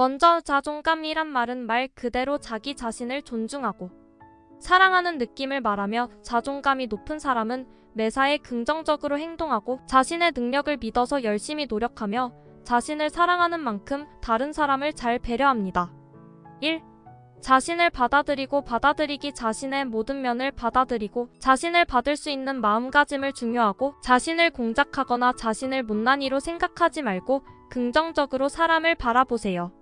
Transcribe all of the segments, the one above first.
먼저 자존감이란 말은 말 그대로 자기 자신을 존중하고 사랑하는 느낌을 말하며 자존감이 높은 사람은 매사에 긍정적으로 행동하고 자신의 능력을 믿어서 열심히 노력하며 자신을 사랑하는 만큼 다른 사람을 잘 배려합니다. 1. 자신을 받아들이고 받아들이기 자신의 모든 면을 받아들이고 자신을 받을 수 있는 마음가짐을 중요하고 자신을 공작하거나 자신을 못난이로 생각하지 말고 긍정적으로 사람을 바라보세요.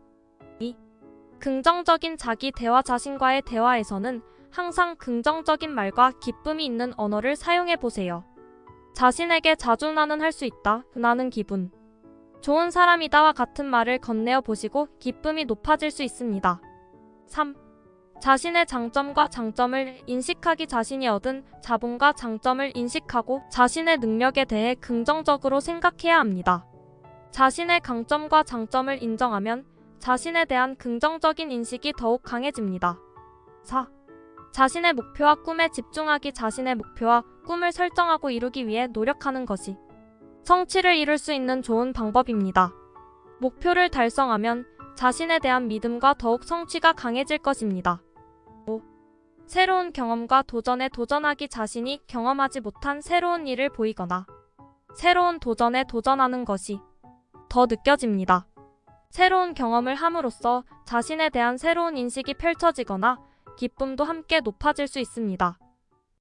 2. 긍정적인 자기 대화 자신과의 대화에서는 항상 긍정적인 말과 기쁨이 있는 언어를 사용해 보세요. 자신에게 자주 나는 할 수 있다. 나는 기분. 좋은 사람이다와 같은 말을 건네어 보시고 기쁨이 높아질 수 있습니다. 3. 자신의 장점과 장점을 인식하기 자신이 얻은 자본과 장점을 인식하고 자신의 능력에 대해 긍정적으로 생각해야 합니다. 자신의 강점과 장점을 인정하면 자신에 대한 긍정적인 인식이 더욱 강해집니다. 4. 자신의 목표와 꿈에 집중하기 자신의 목표와 꿈을 설정하고 이루기 위해 노력하는 것이 성취를 이룰 수 있는 좋은 방법입니다. 목표를 달성하면 자신에 대한 믿음과 더욱 성취가 강해질 것입니다. 5. 새로운 경험과 도전에 도전하기 자신이 경험하지 못한 새로운 일을 보이거나 새로운 도전에 도전하는 것이 더 느껴집니다. 새로운 경험을 함으로써 자신에 대한 새로운 인식이 펼쳐지거나 기쁨도 함께 높아질 수 있습니다.